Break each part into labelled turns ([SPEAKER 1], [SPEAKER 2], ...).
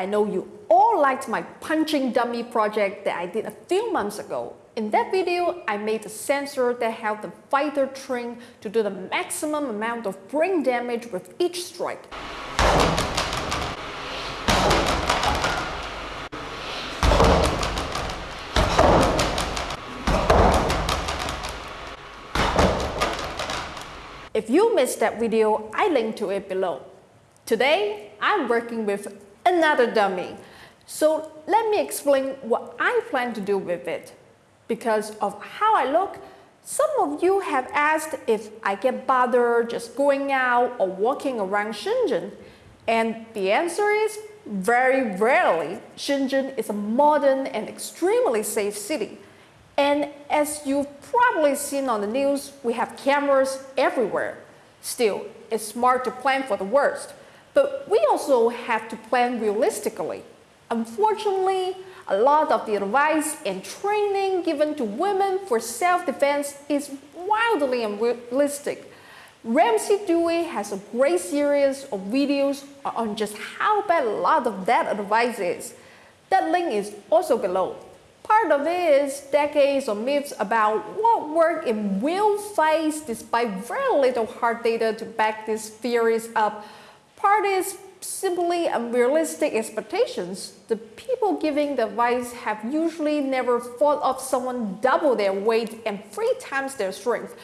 [SPEAKER 1] I know you all liked my punching dummy project that I did a few months ago. In that video, I made a sensor that helped the fighter train to do the maximum amount of brain damage with each strike. If you missed that video, I link to it below. Today, I'm working with another dummy. So let me explain what I plan to do with it. Because of how I look, some of you have asked if I get bothered just going out or walking around Shenzhen. And the answer is very rarely. Shenzhen is a modern and extremely safe city. And as you've probably seen on the news, we have cameras everywhere. Still, it's smart to plan for the worst. But we also have to plan realistically. Unfortunately, a lot of the advice and training given to women for self-defense is wildly unrealistic. Ramsey Dewey has a great series of videos on just how bad a lot of that advice is. That link is also below. Part of it is decades of myths about what work in real fights despite very little hard data to back these theories up. Part is simply unrealistic expectations. The people giving the advice have usually never fought off someone double their weight and three times their strength.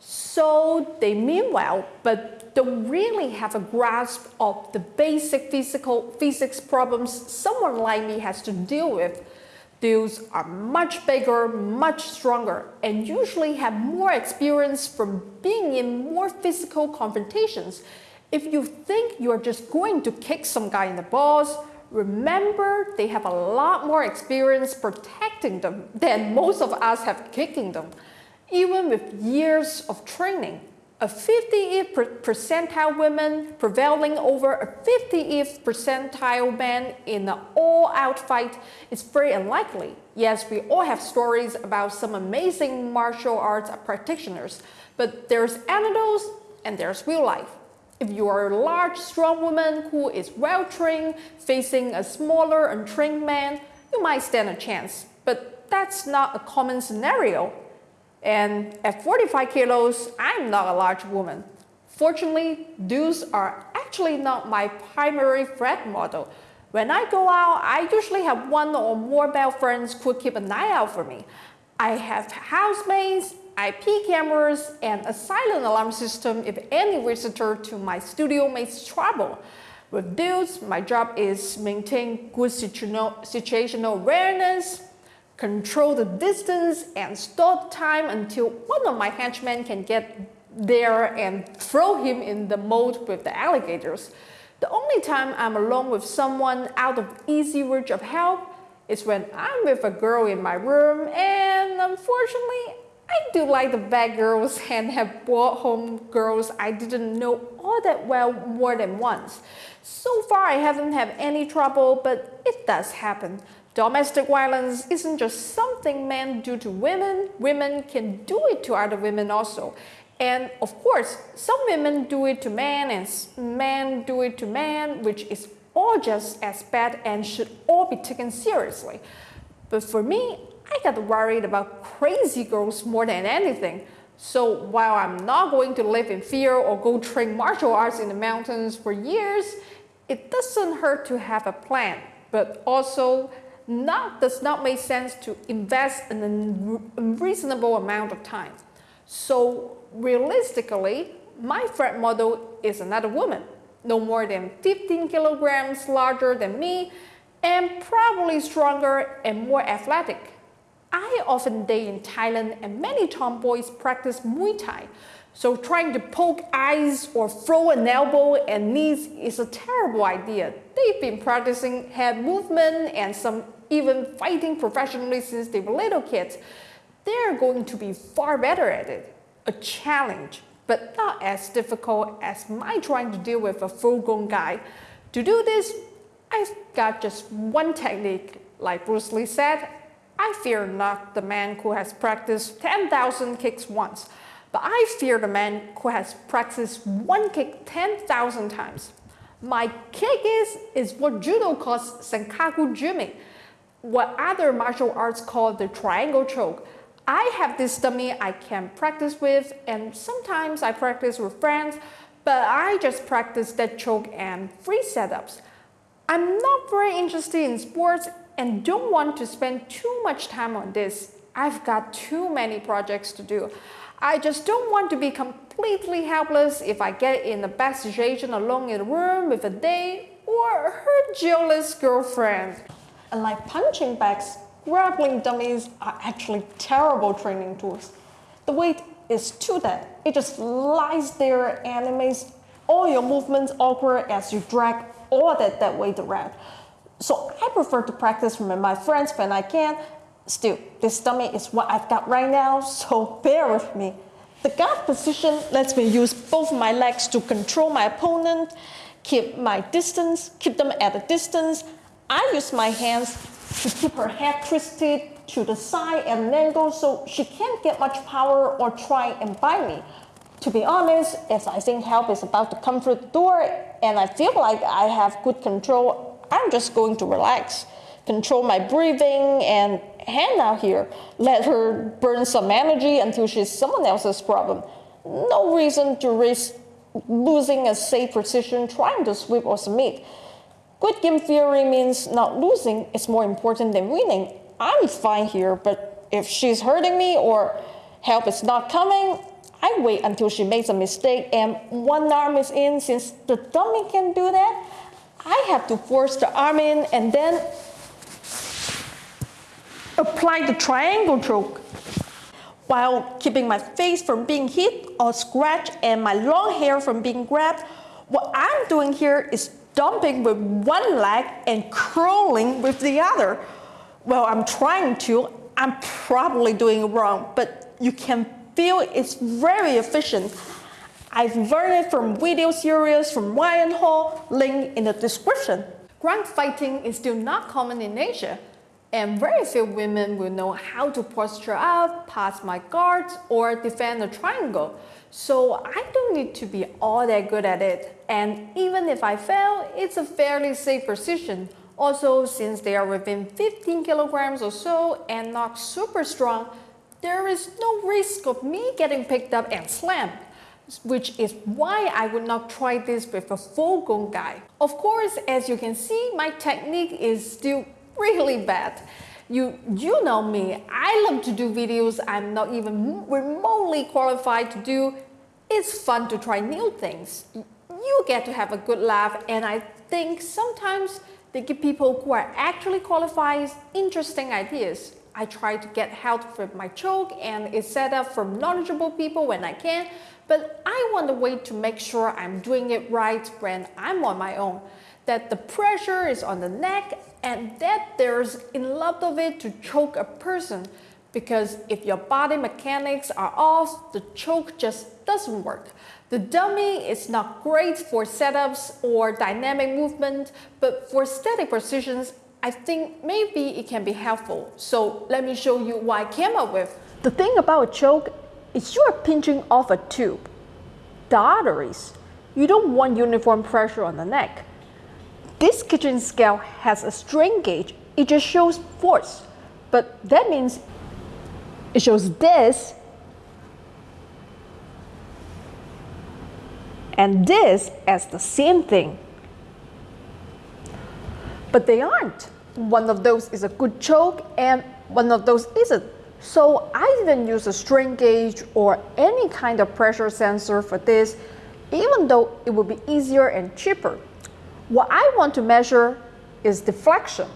[SPEAKER 1] So they mean well, but don't really have a grasp of the basic physical physics problems someone like me has to deal with. Dudes are much bigger, much stronger, and usually have more experience from being in more physical confrontations. If you think you're just going to kick some guy in the balls, remember they have a lot more experience protecting them than most of us have kicking them. Even with years of training, a 50th percentile woman prevailing over a 50th percentile man in an all-out fight is very unlikely. Yes, we all have stories about some amazing martial arts practitioners, but there's anecdotes and there's real life. If you are a large, strong woman who is well-trained facing a smaller, untrained man, you might stand a chance. But that's not a common scenario. And at 45 kilos, I'm not a large woman. Fortunately, dudes are actually not my primary threat model. When I go out, I usually have one or more male friends who keep an eye out for me. I have housemates, IP cameras, and a silent alarm system if any visitor to my studio makes trouble. With dudes, my job is maintain good situational awareness, control the distance and stop time until one of my henchmen can get there and throw him in the moat with the alligators. The only time I'm alone with someone out of easy reach of help is when I'm with a girl in my room and unfortunately I do like the bad girls and have brought home girls I didn't know all that well more than once. So far I haven't had any trouble but it does happen. Domestic violence isn't just something men do to women, women can do it to other women also. And of course, some women do it to men and men do it to men, which is all just as bad and should all be taken seriously. But for me, I got worried about crazy girls more than anything. So while I'm not going to live in fear or go train martial arts in the mountains for years, it doesn't hurt to have a plan, but also not, does not make sense to invest an unreasonable amount of time. So realistically, my threat model is another woman, no more than 15 kilograms larger than me, and probably stronger and more athletic. I often date in Thailand and many tomboys practice Muay Thai, so trying to poke eyes or throw an elbow and knees is a terrible idea. They've been practicing head movement and some even fighting professionally since they were little kids. They're going to be far better at it. A challenge, but not as difficult as my trying to deal with a full-grown guy. To do this, I've got just one technique. Like Bruce Lee said, I fear not the man who has practiced 10,000 kicks once, but I fear the man who has practiced one kick 10,000 times. My kick is, is what judo calls sankaku jime, what other martial arts call the triangle choke. I have this dummy I can practice with and sometimes I practice with friends, but I just practice that choke and free setups. I'm not very interested in sports and don't want to spend too much time on this. I've got too many projects to do. I just don't want to be completely helpless if I get in a bad situation alone in a room with a date or her jealous girlfriend. Unlike punching bags, grappling dummies are actually terrible training tools. The weight is too dead. It just lies there and it makes all your movements awkward as you drag all that dead weight around. So I prefer to practice with my friends when I can. Still, this dummy is what I've got right now, so bear with me. The guard position lets me use both my legs to control my opponent, keep my distance, keep them at a distance. I use my hands to keep her head twisted to the side at an angle so she can't get much power or try and bite me. To be honest, if I think help is about to come through the door and I feel like I have good control, I'm just going to relax, control my breathing and hang out here. Let her burn some energy until she's someone else's problem. No reason to risk losing a safe position trying to sweep or submit. Good game theory means not losing is more important than winning. I'm fine here, but if she's hurting me or help is not coming, I wait until she makes a mistake and one arm is in. Since the dummy can do that, I have to force the arm in and then apply the triangle choke while keeping my face from being hit or scratched and my long hair from being grabbed. What I'm doing here is dumping with one leg and curling with the other. Well, I'm trying to, I'm probably doing it wrong, but you can feel it's very efficient. I've learned it from video series from Ryan Hall, link in the description. Ground fighting is still not common in Asia, and very few women will know how to posture up, pass my guards, or defend a triangle. So I don't need to be all that good at it. And even if I fail, it's a fairly safe position. Also, since they are within 15 kilograms or so and not super strong, there is no risk of me getting picked up and slammed which is why I would not try this with a full gun guy. Of course, as you can see, my technique is still really bad. You, you know me, I love to do videos I'm not even remotely qualified to do. It's fun to try new things. You get to have a good laugh and I think sometimes they give people who are actually qualified interesting ideas. I try to get help with my choke and it's set up from knowledgeable people when I can, but I want a way to make sure I'm doing it right when I'm on my own, that the pressure is on the neck and that there's enough of it to choke a person because if your body mechanics are off, the choke just doesn't work. The dummy is not great for setups or dynamic movement, but for static positions, I think maybe it can be helpful. So let me show you what I came up with. The thing about a choke is you are pinching off a tube, the arteries. You don't want uniform pressure on the neck. This kitchen scale has a strain gauge. It just shows force, but that means it shows this and this as the same thing. But they aren't. One of those is a good choke and one of those isn't. So I didn't use a strain gauge or any kind of pressure sensor for this, even though it would be easier and cheaper. What I want to measure is deflection,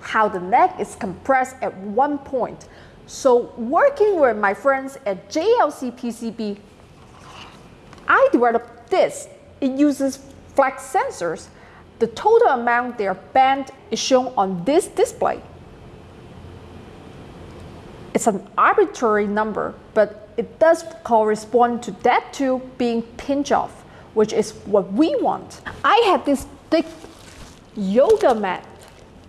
[SPEAKER 1] how the neck is compressed at one point. So working with my friends at JLC PCB, I developed this. It uses flex sensors. The total amount they are bent is shown on this display. It's an arbitrary number, but it does correspond to that tube being pinch off, which is what we want. I have this thick yoga mat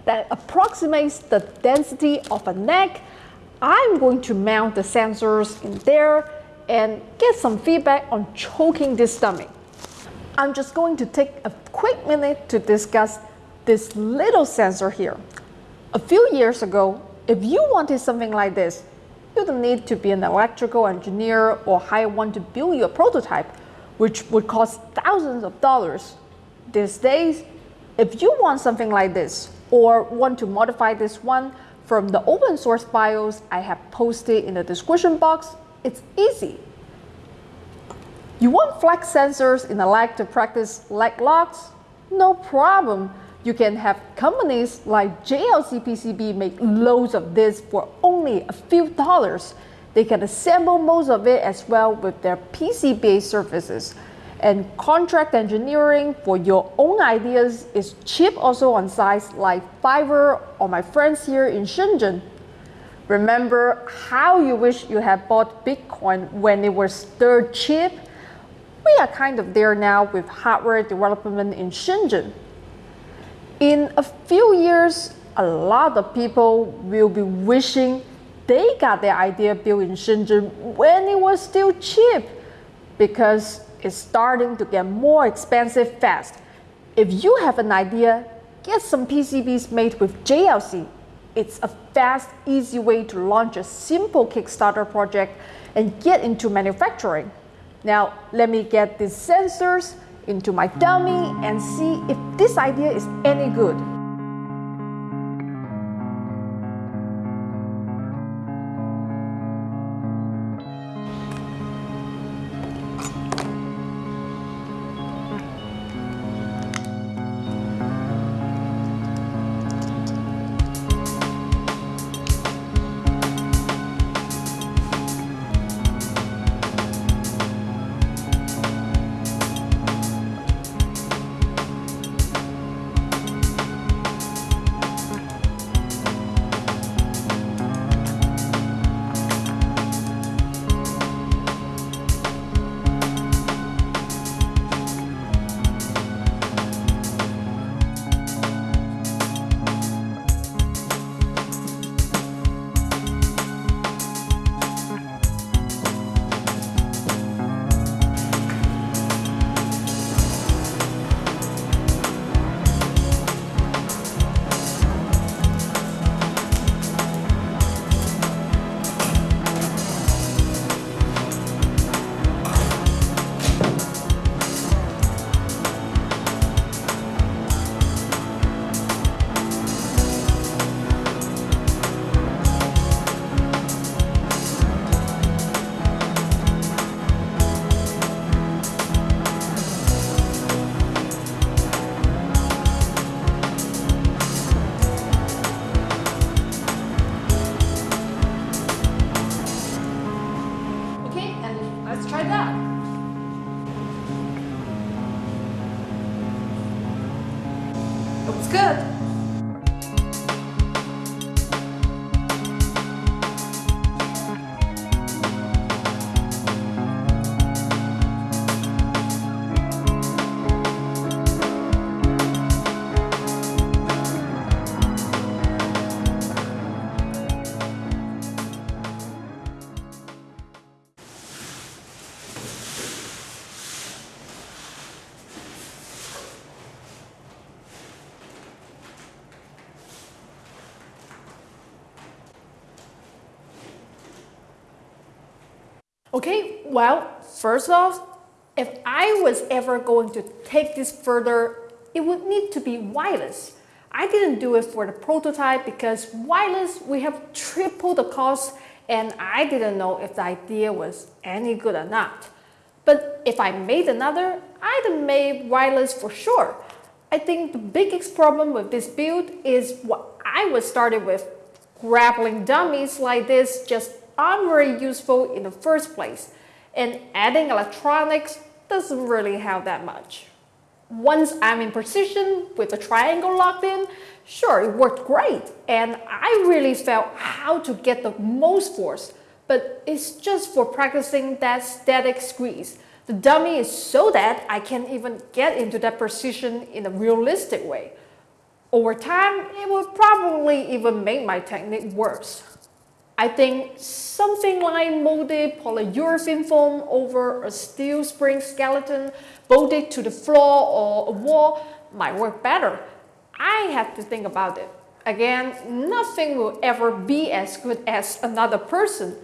[SPEAKER 1] that approximates the density of a neck. I'm going to mount the sensors in there and get some feedback on choking this stomach. I'm just going to take a quick minute to discuss this little sensor here. A few years ago, if you wanted something like this, you don't need to be an electrical engineer or hire one to build your prototype, which would cost thousands of dollars. These days, if you want something like this or want to modify this one from the open source files I have posted in the description box, it's easy. You want flex sensors in the leg to practice leg locks? No problem. You can have companies like JLC PCB make loads of this for only a few dollars. They can assemble most of it as well with their PCBA services. And contract engineering for your own ideas is cheap also on sites like Fiverr or my friends here in Shenzhen. Remember how you wish you had bought Bitcoin when it was dirt cheap? We are kind of there now with hardware development in Shenzhen. In a few years, a lot of people will be wishing they got their idea built in Shenzhen when it was still cheap because it's starting to get more expensive fast. If you have an idea, get some PCBs made with JLC. It's a fast, easy way to launch a simple Kickstarter project and get into manufacturing. Now, let me get these sensors into my dummy and see if this idea is any good. Okay, well, first off, if I was ever going to take this further, it would need to be wireless. I didn't do it for the prototype because wireless, we have triple the cost and I didn't know if the idea was any good or not. But if I made another, I'd have made wireless for sure. I think the biggest problem with this build is what I was started with. Grappling dummies like this just aren't very useful in the first place, and adding electronics doesn't really help that much. Once I'm in position with the triangle locked in, sure, it worked great, and I really felt how to get the most force, but it's just for practicing that static squeeze. The dummy is so that I can't even get into that position in a realistic way. Over time, it will probably even make my technique worse. I think something like molded polyurethane foam over a steel spring skeleton bolted to the floor or a wall might work better. I have to think about it. Again, nothing will ever be as good as another person,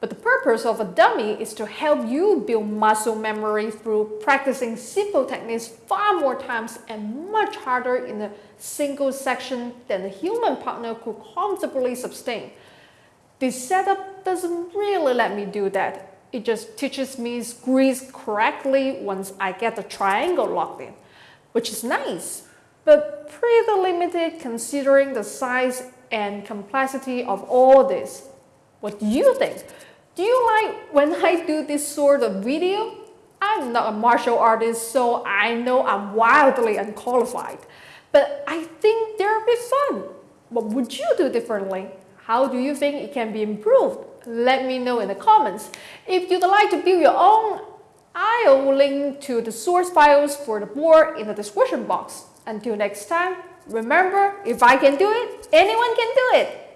[SPEAKER 1] but the purpose of a dummy is to help you build muscle memory through practicing simple techniques far more times and much harder in a single section than a human partner could comfortably sustain. This setup doesn't really let me do that. It just teaches me squeeze correctly once I get the triangle locked in, which is nice, but pretty limited considering the size and complexity of all this. What do you think? Do you like when I do this sort of video? I'm not a martial artist, so I know I'm wildly unqualified. But I think they're be fun. What would you do differently? How do you think it can be improved? Let me know in the comments. If you'd like to build your own, I'll link to the source files for the board in the description box. Until next time, remember, if I can do it, anyone can do it.